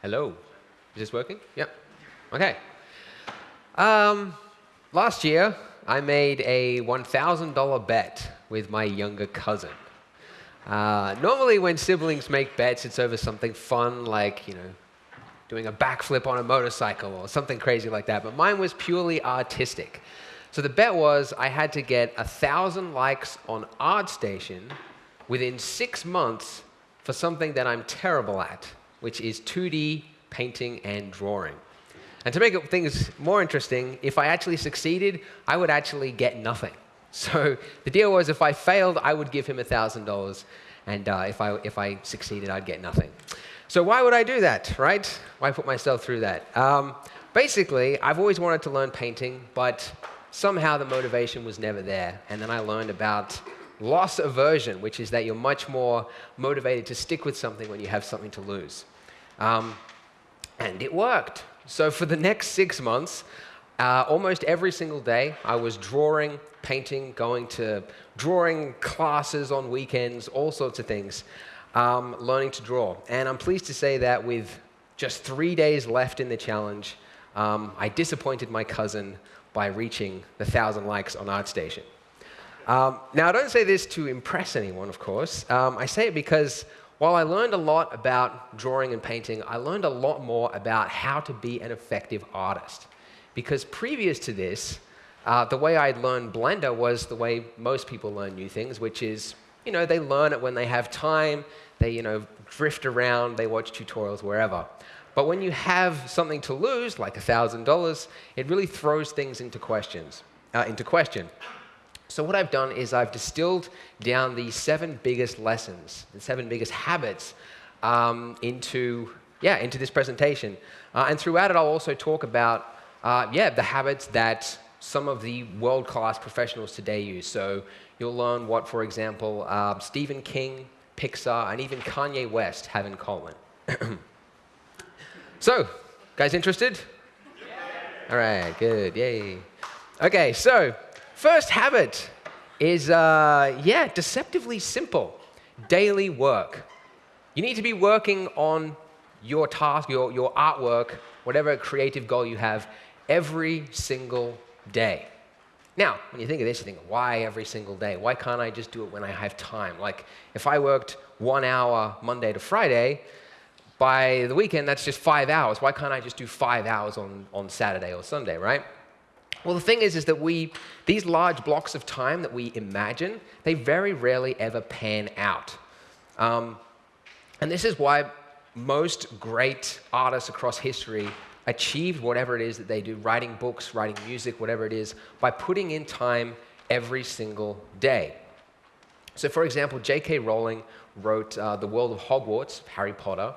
Hello. Is this working? Yep. Okay. Um, last year, I made a $1,000 bet with my younger cousin. Uh, normally, when siblings make bets, it's over something fun like, you know, doing a backflip on a motorcycle or something crazy like that. But mine was purely artistic. So the bet was I had to get a thousand likes on ArtStation within six months for something that I'm terrible at, which is 2D painting and drawing. And to make things more interesting, if I actually succeeded, I would actually get nothing. So the deal was if I failed, I would give him $1,000, and uh, if, I, if I succeeded, I'd get nothing. So why would I do that, right? Why put myself through that? Um, basically, I've always wanted to learn painting, but somehow the motivation was never there. And then I learned about loss aversion, which is that you're much more motivated to stick with something when you have something to lose. Um, and it worked. So for the next six months, uh, almost every single day, I was drawing, painting, going to drawing classes on weekends, all sorts of things, um, learning to draw. And I'm pleased to say that with just three days left in the challenge, um, I disappointed my cousin by reaching the 1,000 likes on ArtStation. Um, now, I don't say this to impress anyone, of course. Um, I say it because while I learned a lot about drawing and painting, I learned a lot more about how to be an effective artist. Because previous to this, uh, the way I'd learned Blender was the way most people learn new things, which is, you know, they learn it when they have time, they, you know, drift around, they watch tutorials wherever. But when you have something to lose, like $1,000, it really throws things into questions, uh, into question. So what I've done is I've distilled down the seven biggest lessons, the seven biggest habits um, into, yeah, into this presentation. Uh, and throughout it, I'll also talk about, uh, yeah, the habits that some of the world-class professionals today use. So you'll learn what, for example, uh, Stephen King, Pixar, and even Kanye West have in common. so, guys interested? Yeah. All right, good, yay. Okay, so First habit is, uh, yeah, deceptively simple. Daily work. You need to be working on your task, your, your artwork, whatever creative goal you have, every single day. Now, when you think of this, you think, why every single day? Why can't I just do it when I have time? Like, if I worked one hour Monday to Friday, by the weekend, that's just five hours. Why can't I just do five hours on, on Saturday or Sunday, right? Well, the thing is, is that we, these large blocks of time that we imagine, they very rarely ever pan out. Um, and this is why most great artists across history achieved whatever it is that they do, writing books, writing music, whatever it is, by putting in time every single day. So for example, J.K. Rowling wrote uh, The World of Hogwarts, Harry Potter,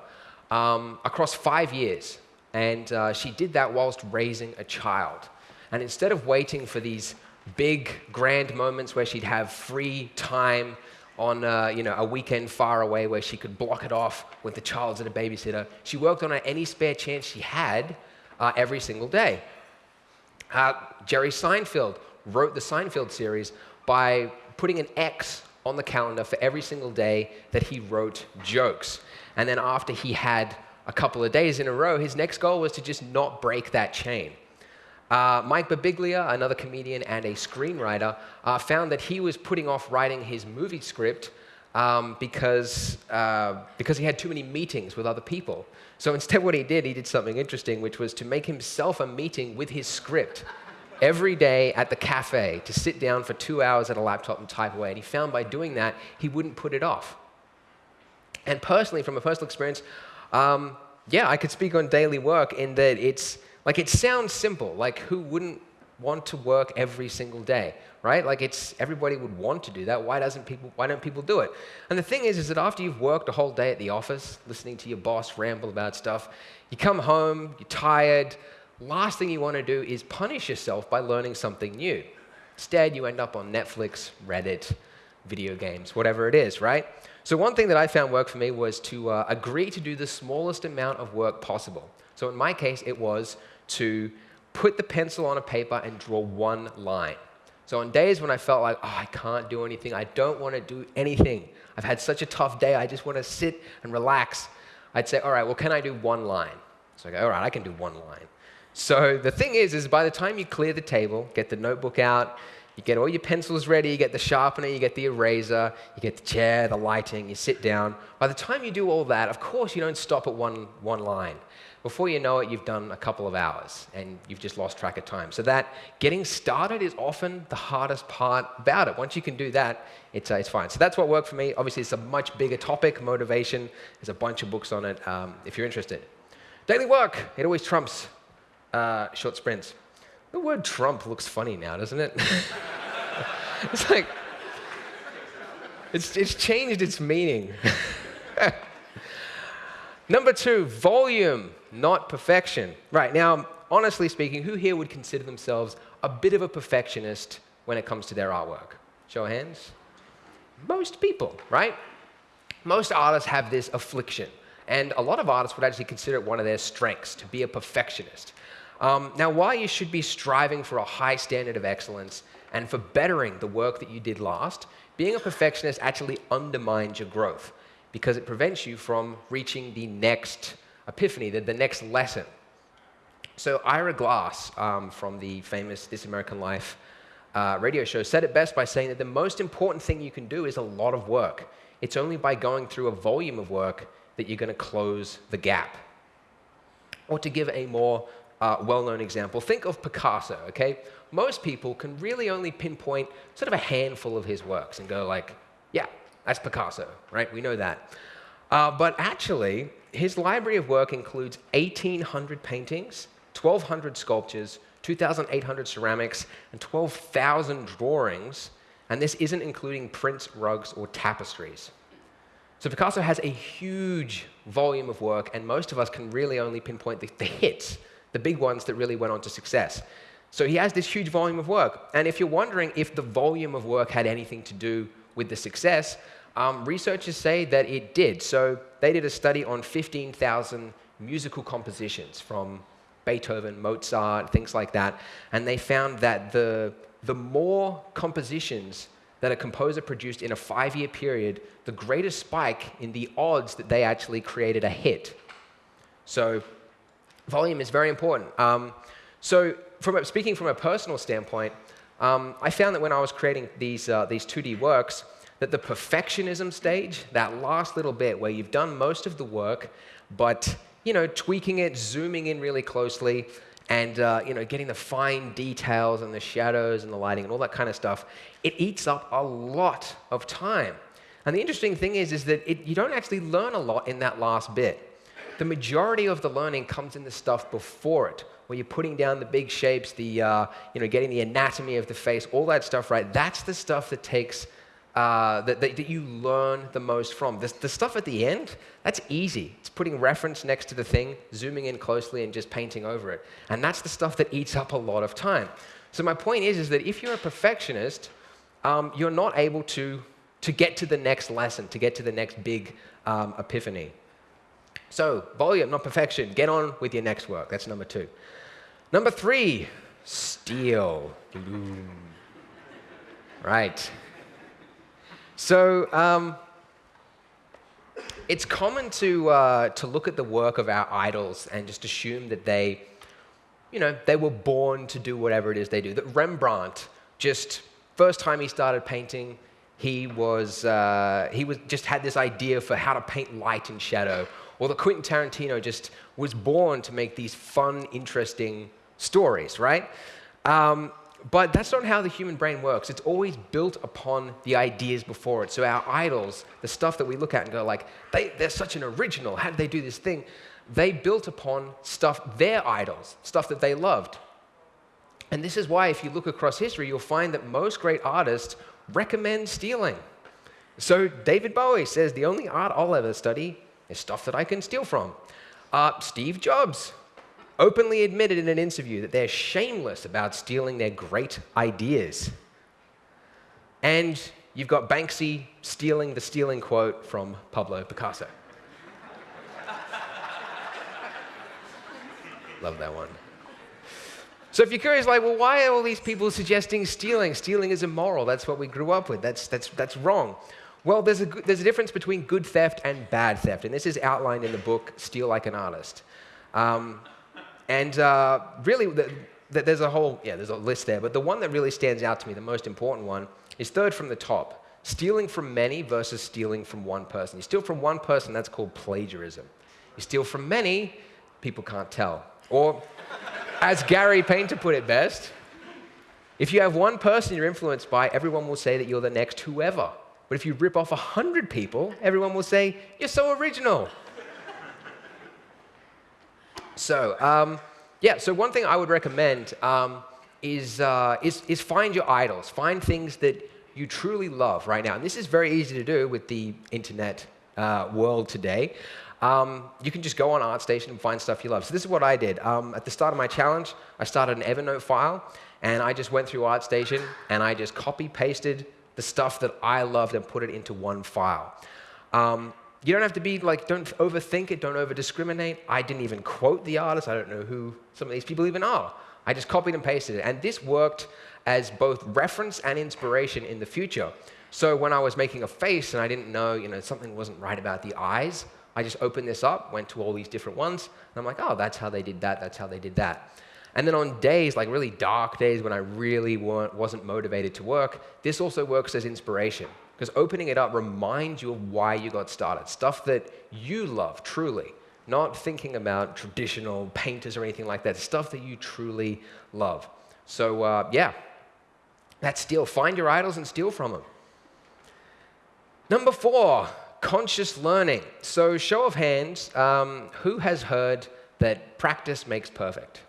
um, across five years. And uh, she did that whilst raising a child. And instead of waiting for these big, grand moments where she'd have free time on uh, you know, a weekend far away where she could block it off with the child's at a babysitter, she worked on any spare chance she had uh, every single day. Uh, Jerry Seinfeld wrote the Seinfeld series by putting an X on the calendar for every single day that he wrote jokes. And then after he had a couple of days in a row, his next goal was to just not break that chain. Uh, Mike Birbiglia, another comedian and a screenwriter, uh, found that he was putting off writing his movie script um, because, uh, because he had too many meetings with other people. So instead what he did, he did something interesting, which was to make himself a meeting with his script every day at the cafe to sit down for two hours at a laptop and type away. And he found by doing that, he wouldn't put it off. And personally, from a personal experience, um, yeah, I could speak on daily work in that it's, like it sounds simple, like who wouldn't want to work every single day, right? Like it's, everybody would want to do that. Why doesn't people, why don't people do it? And the thing is, is that after you've worked a whole day at the office, listening to your boss ramble about stuff, you come home, you're tired, last thing you want to do is punish yourself by learning something new. Instead, you end up on Netflix, Reddit, video games, whatever it is, right? So one thing that I found worked for me was to uh, agree to do the smallest amount of work possible. So in my case, it was to put the pencil on a paper and draw one line. So on days when I felt like, oh, I can't do anything, I don't want to do anything, I've had such a tough day, I just want to sit and relax, I'd say, all right, well, can I do one line? So I go, all right, I can do one line. So the thing is, is by the time you clear the table, get the notebook out, you get all your pencils ready, you get the sharpener, you get the eraser, you get the chair, the lighting, you sit down. By the time you do all that, of course, you don't stop at one, one line. Before you know it, you've done a couple of hours and you've just lost track of time. So that getting started is often the hardest part about it. Once you can do that, it's, uh, it's fine. So that's what worked for me. Obviously, it's a much bigger topic, motivation. There's a bunch of books on it um, if you're interested. Daily work, it always trumps uh, short sprints. The word Trump looks funny now, doesn't it? it's like, it's, it's changed its meaning. Number two, volume, not perfection. Right, now, honestly speaking, who here would consider themselves a bit of a perfectionist when it comes to their artwork? Show of hands. Most people, right? Most artists have this affliction. And a lot of artists would actually consider it one of their strengths to be a perfectionist. Um, now, while you should be striving for a high standard of excellence and for bettering the work that you did last, being a perfectionist actually undermines your growth because it prevents you from reaching the next epiphany, the, the next lesson. So, Ira Glass um, from the famous This American Life uh, radio show said it best by saying that the most important thing you can do is a lot of work. It's only by going through a volume of work that you're going to close the gap. Or to give a more uh, well-known example. Think of Picasso, okay? Most people can really only pinpoint sort of a handful of his works and go like, yeah, that's Picasso, right? We know that. Uh, but actually, his library of work includes 1,800 paintings, 1,200 sculptures, 2,800 ceramics, and 12,000 drawings, and this isn't including prints, rugs, or tapestries. So Picasso has a huge volume of work, and most of us can really only pinpoint the, the hits the big ones that really went on to success. So he has this huge volume of work. And if you're wondering if the volume of work had anything to do with the success, um, researchers say that it did. So they did a study on 15,000 musical compositions from Beethoven, Mozart, things like that. And they found that the, the more compositions that a composer produced in a five year period, the greater spike in the odds that they actually created a hit. So volume is very important. Um, so from a, speaking from a personal standpoint, um, I found that when I was creating these, uh, these 2D works, that the perfectionism stage, that last little bit where you've done most of the work, but you know, tweaking it, zooming in really closely, and uh, you know, getting the fine details and the shadows and the lighting and all that kind of stuff, it eats up a lot of time. And the interesting thing is, is that it, you don't actually learn a lot in that last bit the majority of the learning comes in the stuff before it, where you're putting down the big shapes, the, uh, you know, getting the anatomy of the face, all that stuff, right? That's the stuff that takes, uh, that, that, that, you learn the most from. The, the stuff at the end, that's easy. It's putting reference next to the thing, zooming in closely, and just painting over it. And that's the stuff that eats up a lot of time. So my point is, is that if you're a perfectionist, um, you're not able to, to get to the next lesson, to get to the next big um, epiphany. So, volume, not perfection. Get on with your next work. That's number two. Number three, steal. Right. So, um, it's common to, uh, to look at the work of our idols and just assume that they, you know, they were born to do whatever it is they do. That Rembrandt, just first time he started painting, he was, uh, he was just had this idea for how to paint light and shadow or that Quentin Tarantino just was born to make these fun, interesting stories, right? Um, but that's not how the human brain works. It's always built upon the ideas before it. So our idols, the stuff that we look at and go like, they, they're such an original. How did they do this thing? They built upon stuff, their idols, stuff that they loved. And this is why, if you look across history, you'll find that most great artists recommend stealing. So David Bowie says, the only art I'll ever study is stuff that I can steal from. Uh, Steve Jobs openly admitted in an interview that they're shameless about stealing their great ideas. And you've got Banksy stealing the stealing quote from Pablo Picasso. Love that one. So if you're curious, like, well, why are all these people suggesting stealing? Stealing is immoral. That's what we grew up with. That's, that's, that's wrong. Well, there's a, there's a difference between good theft and bad theft, and this is outlined in the book Steal Like an Artist. Um, and uh, really, the, the, there's a whole, yeah, there's a list there, but the one that really stands out to me, the most important one, is third from the top. Stealing from many versus stealing from one person. You steal from one person, that's called plagiarism. You steal from many, people can't tell. Or, as Gary Panter put it best, if you have one person you're influenced by, everyone will say that you're the next whoever. But if you rip off 100 people, everyone will say, You're so original. So, um, yeah, so one thing I would recommend um, is, uh, is, is find your idols. Find things that you truly love right now. And this is very easy to do with the internet uh, world today. Um, you can just go on ArtStation and find stuff you love. So this is what I did. Um, at the start of my challenge, I started an Evernote file, and I just went through ArtStation, and I just copy-pasted the stuff that I loved and put it into one file. Um, you don't have to be like, don't overthink it, don't over discriminate. I didn't even quote the artist. I don't know who some of these people even are. I just copied and pasted it. And this worked as both reference and inspiration in the future. So when I was making a face and I didn't know, you know, something wasn't right about the eyes, I just opened this up, went to all these different ones, and I'm like, oh, that's how they did that, that's how they did that. And then on days, like really dark days when I really wasn't motivated to work, this also works as inspiration. Because opening it up reminds you of why you got started, stuff that you love truly, not thinking about traditional painters or anything like that, stuff that you truly love. So, uh, yeah, that's steal. Find your idols and steal from them. Number four, conscious learning. So, show of hands, um, who has heard that practice makes perfect?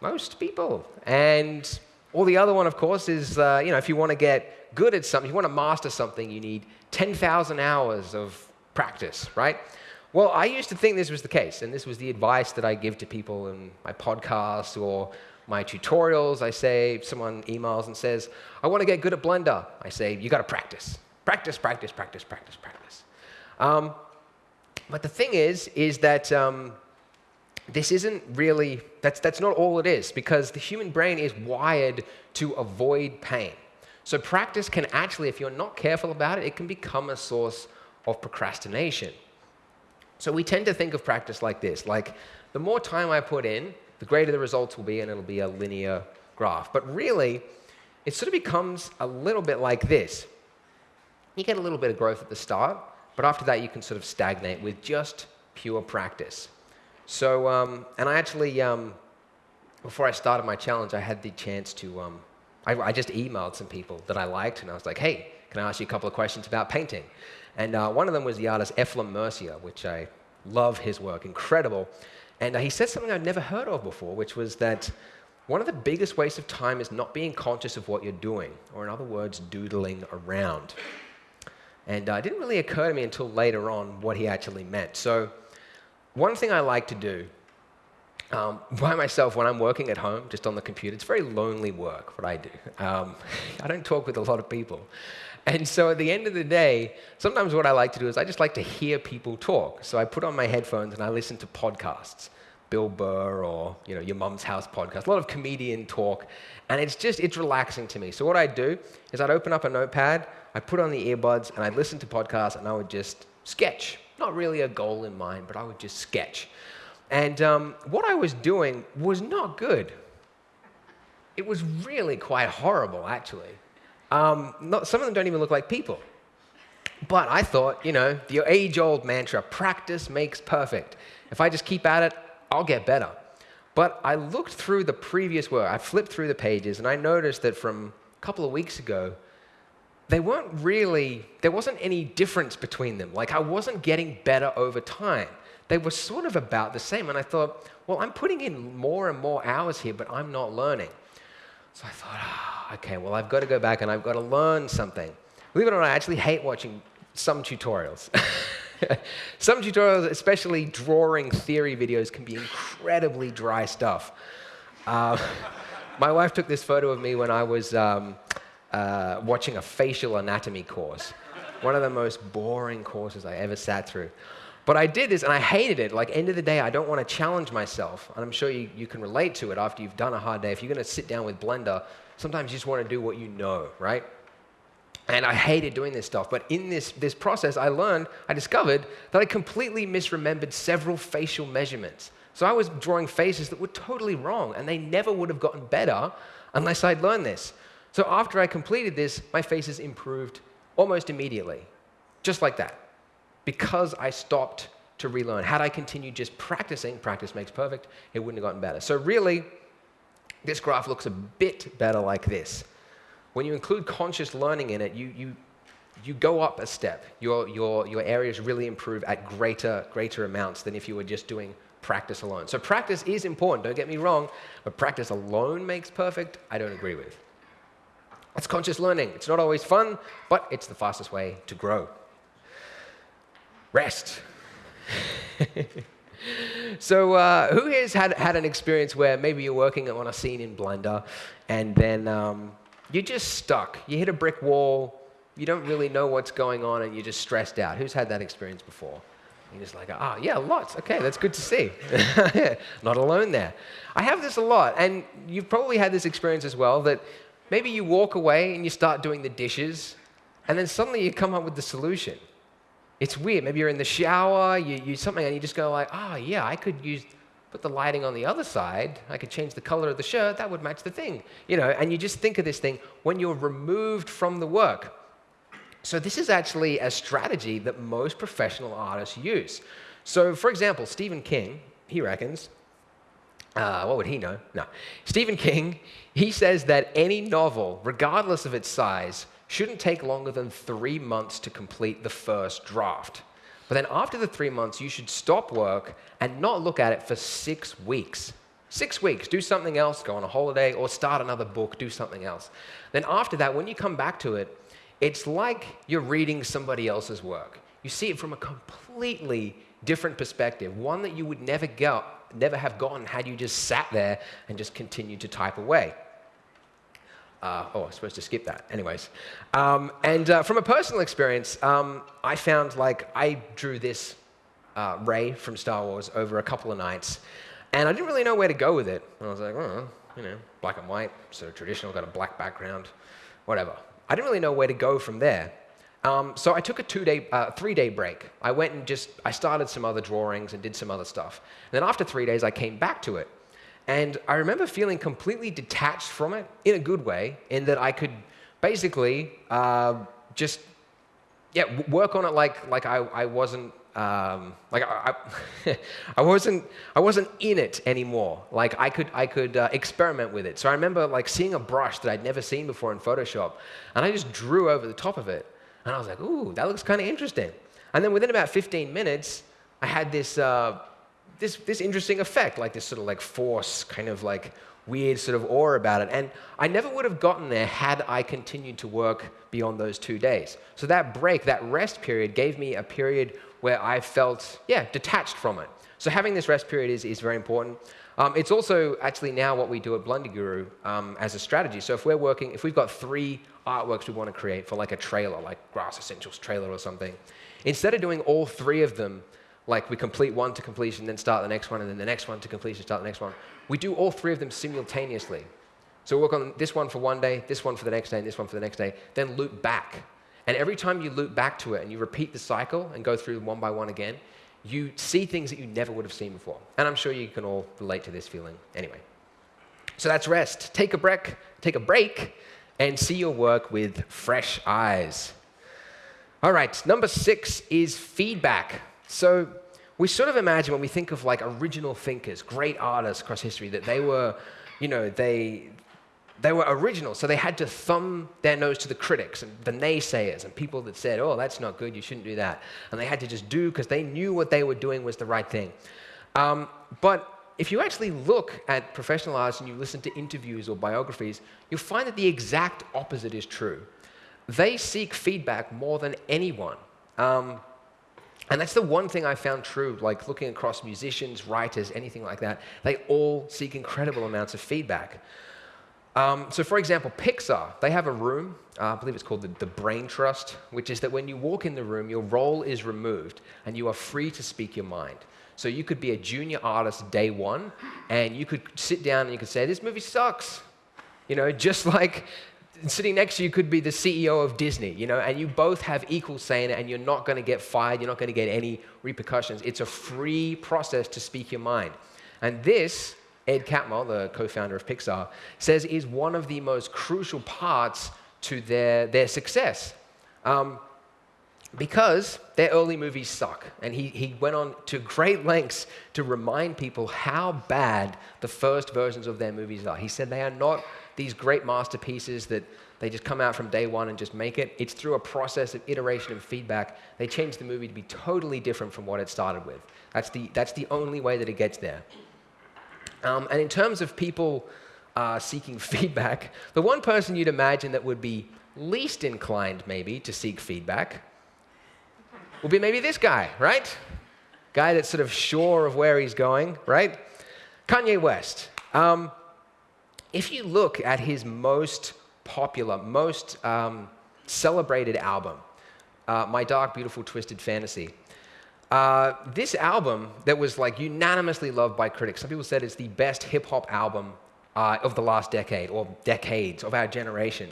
Most people. And all the other one, of course, is uh, you know, if you want to get good at something, you want to master something, you need 10,000 hours of practice, right? Well, I used to think this was the case, and this was the advice that I give to people in my podcasts or my tutorials. I say, someone emails and says, I want to get good at Blender. I say, you got to practice. Practice, practice, practice, practice, practice. Um, but the thing is, is that um, this isn't really, that's, that's not all it is, because the human brain is wired to avoid pain. So practice can actually, if you're not careful about it, it can become a source of procrastination. So we tend to think of practice like this, like the more time I put in, the greater the results will be, and it'll be a linear graph. But really, it sort of becomes a little bit like this. You get a little bit of growth at the start, but after that you can sort of stagnate with just pure practice. So, um, and I actually, um, before I started my challenge, I had the chance to, um, I, I, just emailed some people that I liked, and I was like, hey, can I ask you a couple of questions about painting? And uh, one of them was the artist Eflem Mercier, which I love his work, incredible. And uh, he said something I'd never heard of before, which was that one of the biggest wastes of time is not being conscious of what you're doing, or in other words, doodling around. And uh, it didn't really occur to me until later on what he actually meant. So, one thing I like to do um, by myself when I'm working at home, just on the computer, it's very lonely work, what I do. Um, I don't talk with a lot of people. And so at the end of the day, sometimes what I like to do is I just like to hear people talk. So I put on my headphones and I listen to podcasts. Bill Burr or you know your mum's house podcast, a lot of comedian talk, and it's just it's relaxing to me. So what I do is I'd open up a notepad, I'd put on the earbuds, and I'd listen to podcasts, and I would just sketch not really a goal in mind, but I would just sketch. And um, what I was doing was not good. It was really quite horrible, actually. Um, not, some of them don't even look like people. But I thought, you know, the age old mantra practice makes perfect. If I just keep at it, I'll get better. But I looked through the previous work, I flipped through the pages, and I noticed that from a couple of weeks ago, they weren't really, there wasn't any difference between them. Like I wasn't getting better over time. They were sort of about the same. And I thought, well, I'm putting in more and more hours here, but I'm not learning. So I thought, oh, okay, well, I've got to go back and I've got to learn something. Believe it or not, I actually hate watching some tutorials. some tutorials, especially drawing theory videos, can be incredibly dry stuff. Uh, my wife took this photo of me when I was. Um, uh, watching a facial anatomy course. One of the most boring courses I ever sat through. But I did this and I hated it. Like, end of the day, I don't want to challenge myself. And I'm sure you, you can relate to it after you've done a hard day. If you're going to sit down with Blender, sometimes you just want to do what you know, right? And I hated doing this stuff. But in this, this process, I learned, I discovered that I completely misremembered several facial measurements. So I was drawing faces that were totally wrong, and they never would have gotten better unless I'd learned this. So after I completed this, my faces improved almost immediately, just like that, because I stopped to relearn. Had I continued just practicing, practice makes perfect, it wouldn't have gotten better. So really, this graph looks a bit better like this. When you include conscious learning in it, you, you, you go up a step. Your, your, your areas really improve at greater, greater amounts than if you were just doing practice alone. So practice is important, don't get me wrong, but practice alone makes perfect, I don't agree with. It's conscious learning. It's not always fun, but it's the fastest way to grow. Rest. so uh, who has had, had an experience where maybe you're working on a scene in Blender and then um, you're just stuck. You hit a brick wall, you don't really know what's going on and you're just stressed out. Who's had that experience before? You're just like, ah, oh, yeah, lots. Okay, that's good to see. Not alone there. I have this a lot, and you've probably had this experience as well that maybe you walk away and you start doing the dishes, and then suddenly you come up with the solution. It's weird. Maybe you're in the shower, you use something, and you just go like, oh, yeah, I could use put the lighting on the other side, I could change the color of the shirt, that would match the thing. You know, and you just think of this thing when you're removed from the work. So this is actually a strategy that most professional artists use. So for example, Stephen King, he reckons, uh, what would he know? No. Stephen King, he says that any novel, regardless of its size, shouldn't take longer than three months to complete the first draft. But then after the three months, you should stop work and not look at it for six weeks. Six weeks, do something else, go on a holiday, or start another book, do something else. Then after that, when you come back to it, it's like you're reading somebody else's work. You see it from a completely different perspective, one that you would never, go, never have gotten had you just sat there and just continued to type away. Uh, oh, I was supposed to skip that. Anyways. Um, and uh, from a personal experience, um, I found like I drew this uh, Rey from Star Wars over a couple of nights, and I didn't really know where to go with it. And I was like, oh, you know, black and white, sort of traditional, got a black background, whatever. I didn't really know where to go from there. Um, so I took a two-day, uh, three-day break. I went and just, I started some other drawings and did some other stuff. And then after three days, I came back to it. And I remember feeling completely detached from it in a good way, in that I could basically uh, just, yeah, work on it like, like I, I wasn't um, like I, I, I, wasn't I wasn't in it anymore. Like I could I could uh, experiment with it. So I remember like seeing a brush that I'd never seen before in Photoshop, and I just drew over the top of it, and I was like, ooh, that looks kind of interesting. And then within about 15 minutes, I had this uh, this this interesting effect, like this sort of like force, kind of like weird sort of awe about it. And I never would have gotten there had I continued to work beyond those two days. So that break, that rest period, gave me a period where I felt, yeah, detached from it. So having this rest period is, is very important. Um, it's also actually now what we do at Blender Guru um, as a strategy. So if we're working, if we've got three artworks we want to create for like a trailer, like Grass Essentials trailer or something, instead of doing all three of them, like we complete one to completion, then start the next one, and then the next one to completion, start the next one, we do all three of them simultaneously. So we work on this one for one day, this one for the next day, and this one for the next day, then loop back and every time you loop back to it and you repeat the cycle and go through one by one again, you see things that you never would have seen before. And I'm sure you can all relate to this feeling anyway. So that's rest. Take a break, take a break and see your work with fresh eyes. All right, number six is feedback. So we sort of imagine when we think of like original thinkers, great artists across history, that they were, you know, they, they were original, so they had to thumb their nose to the critics and the naysayers and people that said, oh, that's not good, you shouldn't do that. And they had to just do because they knew what they were doing was the right thing. Um, but if you actually look at professional artists and you listen to interviews or biographies, you'll find that the exact opposite is true. They seek feedback more than anyone. Um, and that's the one thing I found true, like looking across musicians, writers, anything like that. They all seek incredible amounts of feedback. Um, so for example, Pixar, they have a room, uh, I believe it's called the, the, Brain Trust, which is that when you walk in the room, your role is removed and you are free to speak your mind. So you could be a junior artist day one and you could sit down and you could say, this movie sucks. You know, just like sitting next to you could be the CEO of Disney, you know, and you both have equal say in it, and you're not going to get fired, you're not going to get any repercussions. It's a free process to speak your mind. And this, Ed Catmull, the co founder of Pixar, says is one of the most crucial parts to their, their success. Um, because their early movies suck. And he, he went on to great lengths to remind people how bad the first versions of their movies are. He said they are not these great masterpieces that they just come out from day one and just make it. It's through a process of iteration and feedback. They change the movie to be totally different from what it started with. That's the, that's the only way that it gets there. Um, and in terms of people uh, seeking feedback, the one person you'd imagine that would be least inclined, maybe, to seek feedback would be maybe this guy, right? Guy that's sort of sure of where he's going, right? Kanye West. Um, if you look at his most popular, most um, celebrated album, uh, My Dark, Beautiful, Twisted Fantasy, uh, this album that was like unanimously loved by critics, some people said it's the best hip hop album uh, of the last decade or decades of our generation.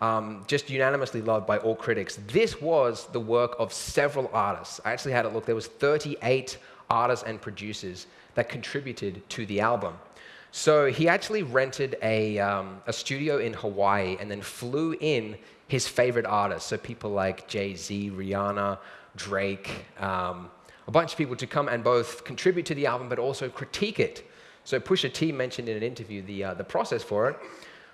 Um, just unanimously loved by all critics. This was the work of several artists. I actually had a look. There was 38 artists and producers that contributed to the album. So he actually rented a, um, a studio in Hawaii and then flew in his favorite artists. So people like Jay Z, Rihanna, Drake, um, a bunch of people to come and both contribute to the album but also critique it. So Pusha T mentioned in an interview the, uh, the process for it,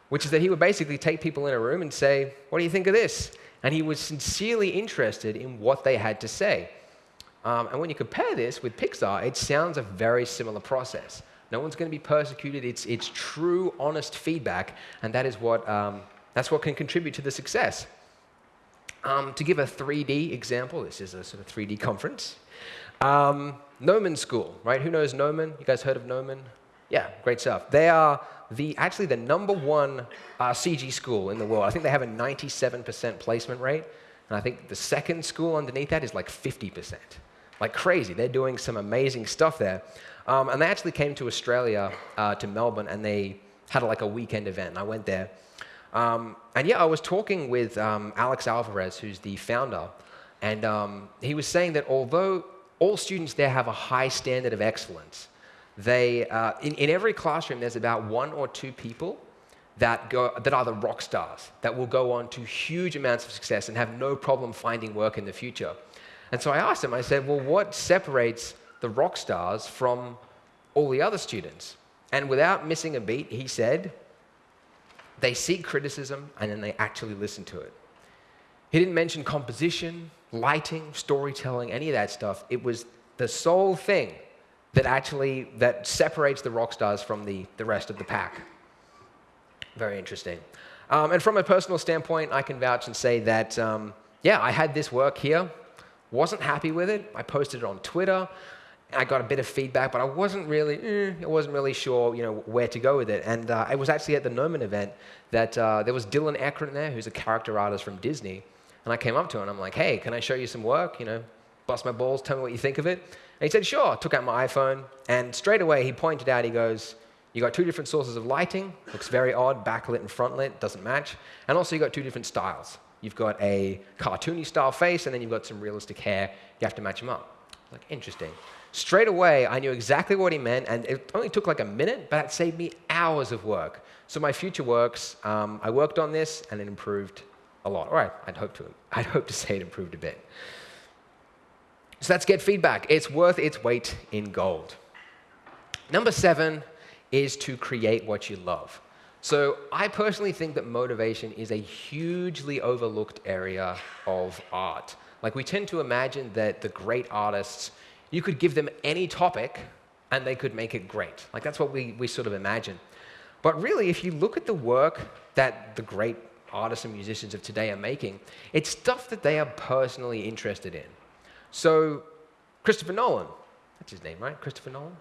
which is that he would basically take people in a room and say, What do you think of this? And he was sincerely interested in what they had to say. Um, and when you compare this with Pixar, it sounds a very similar process. No one's going to be persecuted. It's, it's true, honest feedback, and that is what, um, that's what can contribute to the success. Um, to give a 3D example, this is a sort of 3D conference. Um, Gnomon School, right? Who knows Gnomon? You guys heard of Gnomon? Yeah, great stuff. They are the, actually the number one uh, CG school in the world. I think they have a 97% placement rate, and I think the second school underneath that is like 50%. Like crazy. They're doing some amazing stuff there. Um, and they actually came to Australia, uh, to Melbourne, and they had like a weekend event. And I went there. Um, and yeah, I was talking with um, Alex Alvarez, who's the founder, and um, he was saying that although all students there have a high standard of excellence, they, uh, in, in every classroom, there's about one or two people that, go, that are the rock stars, that will go on to huge amounts of success and have no problem finding work in the future. And so I asked him, I said, well, what separates the rock stars from all the other students. And without missing a beat, he said, they seek criticism and then they actually listen to it. He didn't mention composition, lighting, storytelling, any of that stuff. It was the sole thing that actually that separates the rock stars from the, the rest of the pack. Very interesting. Um, and from a personal standpoint, I can vouch and say that, um, yeah, I had this work here, wasn't happy with it. I posted it on Twitter. I got a bit of feedback, but I wasn't really, eh, I wasn't really sure, you know, where to go with it. And uh, it was actually at the Gnomon event that uh, there was Dylan Ekren there, who's a character artist from Disney. And I came up to him and I'm like, hey, can I show you some work? You know, bust my balls, tell me what you think of it. And he said, sure. Took out my iPhone, and straight away he pointed out, he goes, you got two different sources of lighting, looks very odd, backlit and frontlit, doesn't match. And also you got two different styles. You've got a cartoony style face, and then you've got some realistic hair. You have to match them up. Like, interesting. Straight away, I knew exactly what he meant, and it only took like a minute, but it saved me hours of work. So my future works, um, I worked on this, and it improved a lot. All right, I'd hope to, I'd hope to say it improved a bit. So that's get feedback. It's worth its weight in gold. Number seven is to create what you love. So I personally think that motivation is a hugely overlooked area of art. Like we tend to imagine that the great artists you could give them any topic and they could make it great. Like that's what we, we sort of imagine. But really, if you look at the work that the great artists and musicians of today are making, it's stuff that they are personally interested in. So, Christopher Nolan, that's his name, right? Christopher Nolan?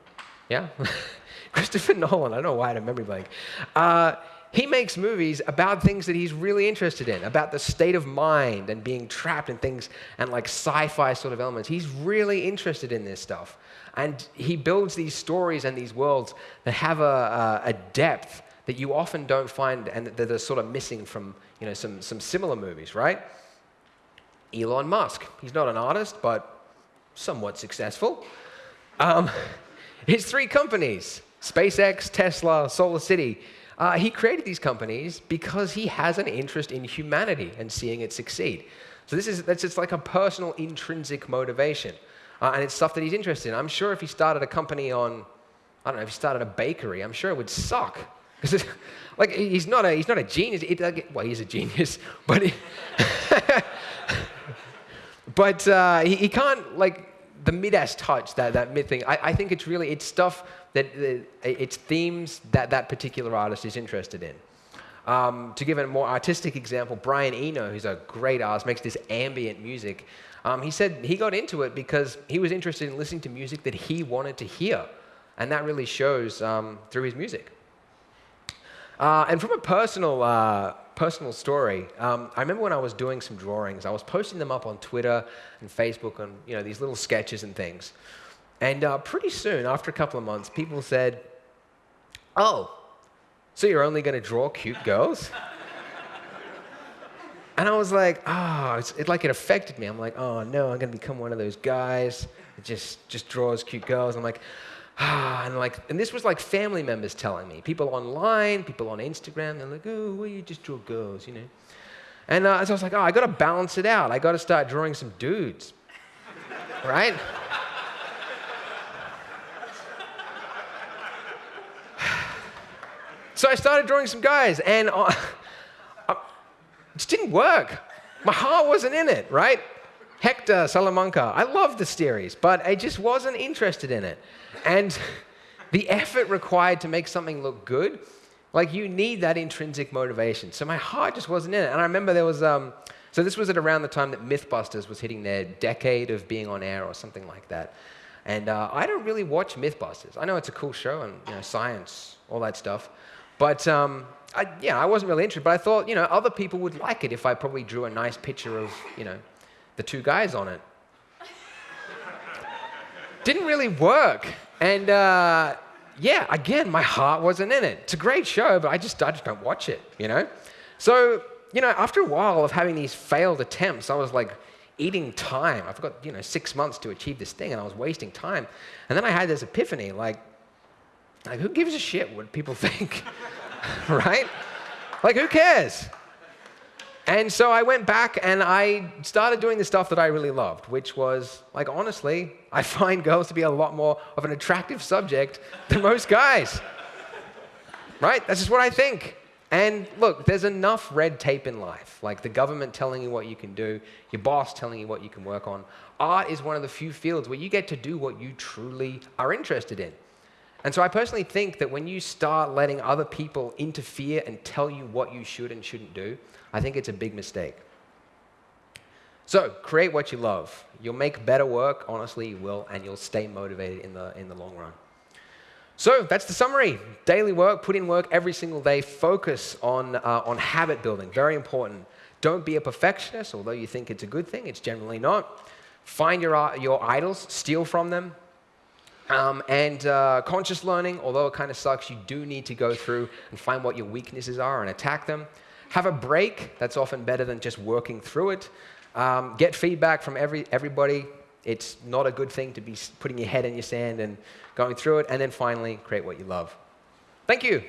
Yeah? Christopher Nolan, I don't know why I had a memory blank. Uh, he makes movies about things that he's really interested in, about the state of mind and being trapped in things and like sci fi sort of elements. He's really interested in this stuff. And he builds these stories and these worlds that have a, a, depth that you often don't find and that are sort of missing from you know, some, some similar movies, right? Elon Musk. He's not an artist, but somewhat successful. Um, his three companies SpaceX, Tesla, Solar City. Uh, he created these companies because he has an interest in humanity and seeing it succeed. So this is that's just like a personal intrinsic motivation, uh, and it's stuff that he's interested in. I'm sure if he started a company on, I don't know, if he started a bakery, I'm sure it would suck because like he's not a he's not a genius. It, like, well, he's a genius, but he, but uh, he, he can't like the Midas touch, that, that mid thing, I, I think it's really, it's stuff that, it's themes that that particular artist is interested in. Um, to give a more artistic example, Brian Eno, who's a great artist, makes this ambient music. Um, he said he got into it because he was interested in listening to music that he wanted to hear. And that really shows um, through his music. Uh, and from a personal uh, personal story. Um, I remember when I was doing some drawings, I was posting them up on Twitter and Facebook and you know these little sketches and things. And uh, pretty soon, after a couple of months, people said, "Oh, so you're only going to draw cute girls?" and I was like, "Oh, it's, it like it affected me." I'm like, "Oh no, I'm going to become one of those guys that just just draws cute girls." I'm like, ah, and like, and this was like family members telling me, people online, people on Instagram, they're like, oh, well, you just draw girls, you know. And uh, so I was like, oh, I got to balance it out. I got to start drawing some dudes, right? So I started drawing some guys, and uh, it just didn't work. My heart wasn't in it, right? Hector Salamanca. I love the series, but I just wasn't interested in it. And the effort required to make something look good, like you need that intrinsic motivation. So my heart just wasn't in it. And I remember there was, um, so this was at around the time that Mythbusters was hitting their decade of being on air or something like that. And uh, I don't really watch Mythbusters. I know it's a cool show and you know, science, all that stuff. But um, I, yeah, I wasn't really interested. But I thought, you know, other people would like it if I probably drew a nice picture of, you know, the two guys on it. Didn't really work. And uh, yeah, again, my heart wasn't in it. It's a great show, but I just, I just don't watch it, you know? So, you know, after a while of having these failed attempts, I was like eating time. I've got, you know, six months to achieve this thing, and I was wasting time. And then I had this epiphany, like, like who gives a shit what people think, right? Like, who cares? And so I went back and I started doing the stuff that I really loved, which was, like, honestly, I find girls to be a lot more of an attractive subject than most guys. right? That's just what I think. And look, there's enough red tape in life, like the government telling you what you can do, your boss telling you what you can work on. Art is one of the few fields where you get to do what you truly are interested in. And so I personally think that when you start letting other people interfere and tell you what you should and shouldn't do, I think it's a big mistake. So create what you love. You'll make better work, honestly, you will, and you'll stay motivated in the, in the long run. So that's the summary. Daily work, put in work every single day. Focus on, uh, on habit building, very important. Don't be a perfectionist, although you think it's a good thing, it's generally not. Find your, uh, your idols, steal from them, um, and uh, conscious learning, although it kind of sucks, you do need to go through and find what your weaknesses are and attack them. Have a break, that's often better than just working through it. Um, get feedback from every, everybody. It's not a good thing to be putting your head in your sand and going through it. And then finally, create what you love. Thank you.